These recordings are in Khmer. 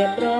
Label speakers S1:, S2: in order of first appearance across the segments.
S1: тебе про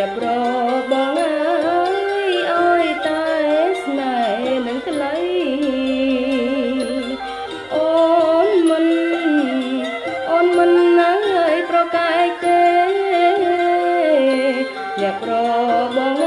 S1: រៀបរាប់បងអើយអើយតែស្នេហ៍នឹងក្លៃអូនមិនអូនមិនអើយប្រកែកទេរៀបរាប់បង